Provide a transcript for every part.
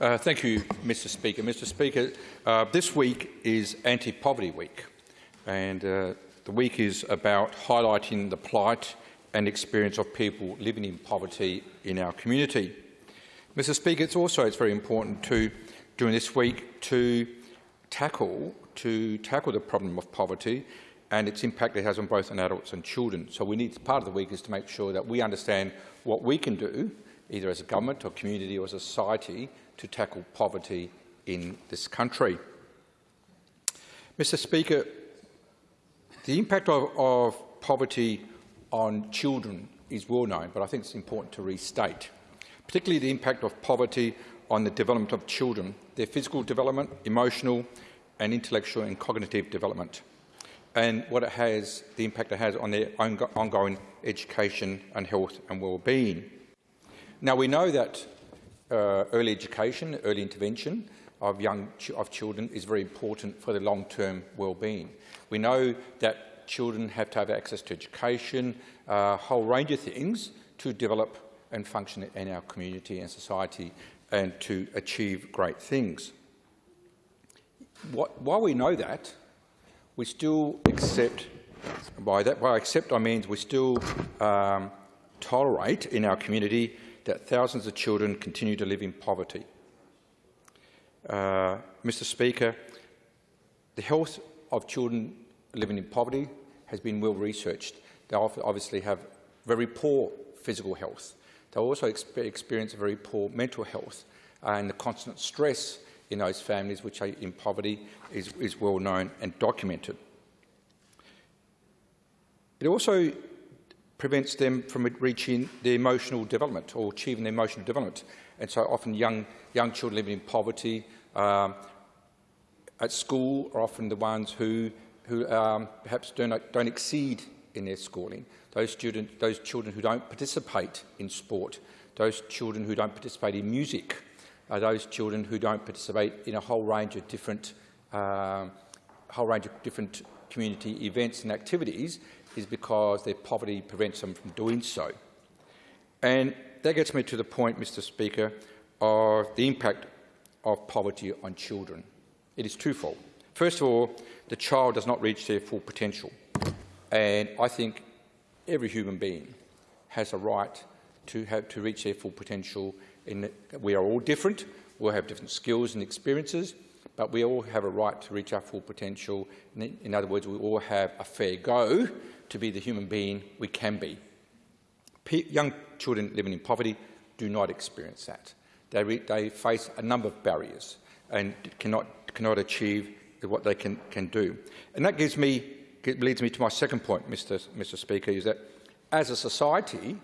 Uh, thank you, Mr Speaker. Mr Speaker, uh, this week is Anti-Poverty Week, and uh, the week is about highlighting the plight and experience of people living in poverty in our community. Mr Speaker, it's also it's very important to, during this week to tackle, to tackle the problem of poverty and its impact it has on both adults and children. So we need, part of the week is to make sure that we understand what we can do, either as a government or community or as a society, to tackle poverty in this country. Mr Speaker, the impact of, of poverty on children is well known, but I think it's important to restate, particularly the impact of poverty on the development of children, their physical development, emotional and intellectual and cognitive development, and what it has, the impact it has on their ongoing education and health and well-being. Now, we know that uh, early education, early intervention of young ch of children is very important for their long-term well-being. We know that children have to have access to education, a uh, whole range of things to develop and function in our community and society and to achieve great things. What, while we know that, we still accept, by that, by accept I mean we still um, tolerate in our community that thousands of children continue to live in poverty. Uh, Mr Speaker, the health of children living in poverty has been well researched. They obviously have very poor physical health. They also experience very poor mental health and the constant stress in those families which are in poverty is, is well known and documented. It also prevents them from reaching their emotional development or achieving their emotional development. And so often young, young children living in poverty um, at school are often the ones who, who um, perhaps don't, don't exceed in their schooling. Those, student, those children who don't participate in sport, those children who don't participate in music, uh, those children who don't participate in a whole range of different, uh, whole range of different community events and activities is because their poverty prevents them from doing so. And that gets me to the point, Mr Speaker, of the impact of poverty on children. It is twofold. First of all, the child does not reach their full potential. And I think every human being has a right to, have, to reach their full potential. In we are all different. We all have different skills and experiences, but we all have a right to reach our full potential. In other words, we all have a fair go to be the human being we can be. P young children living in poverty do not experience that. They, they face a number of barriers and cannot, cannot achieve what they can, can do. And that gives me, leads me to my second point, Mr. Mr. Speaker, is that as a society,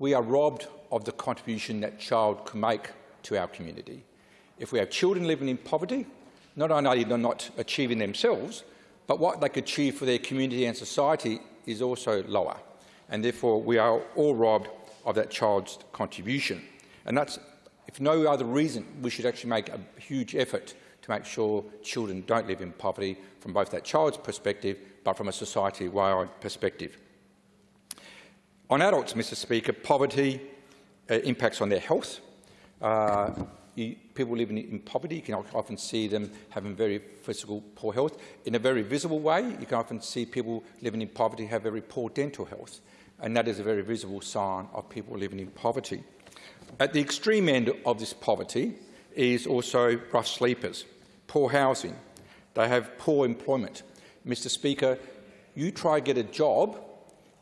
we are robbed of the contribution that child can make to our community. If we have children living in poverty, not only are they not achieving themselves, but what they could achieve for their community and society is also lower, and therefore we are all robbed of that child's contribution. And that's, if no other reason, we should actually make a huge effort to make sure children don't live in poverty from both that child's perspective but from a society-wide perspective. On adults, Mr Speaker, poverty uh, impacts on their health. Uh, people living in poverty, you can often see them having very physical poor health. In a very visible way, you can often see people living in poverty have very poor dental health, and that is a very visible sign of people living in poverty. At the extreme end of this poverty is also rough sleepers, poor housing. They have poor employment. Mr Speaker, you try to get a job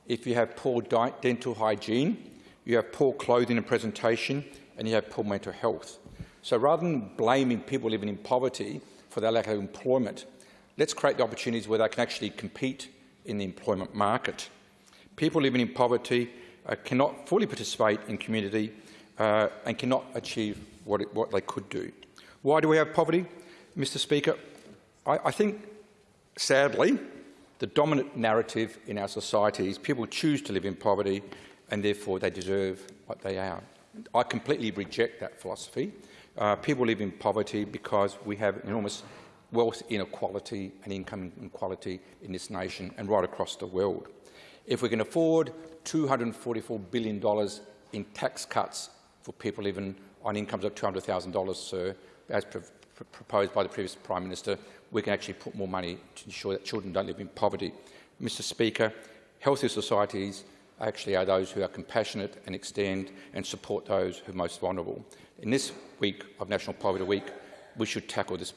if you have poor dental hygiene, you have poor clothing and presentation, and you have poor mental health. So rather than blaming people living in poverty for their lack of employment, let's create the opportunities where they can actually compete in the employment market. People living in poverty uh, cannot fully participate in community uh, and cannot achieve what, it, what, they could do. Why do we have poverty? Mr Speaker, I, I think, sadly, the dominant narrative in our society is people choose to live in poverty and therefore they deserve what they are. I completely reject that philosophy. Uh, people live in poverty because we have enormous wealth inequality and income inequality in this nation and right across the world. If we can afford $244 billion in tax cuts for people living on incomes of $200,000, sir, as pr pr proposed by the previous Prime Minister, we can actually put more money to ensure that children don't live in poverty. Mr Speaker, healthy societies actually are those who are compassionate and extend and support those who are most vulnerable. In this week of National Poverty Week, we should tackle this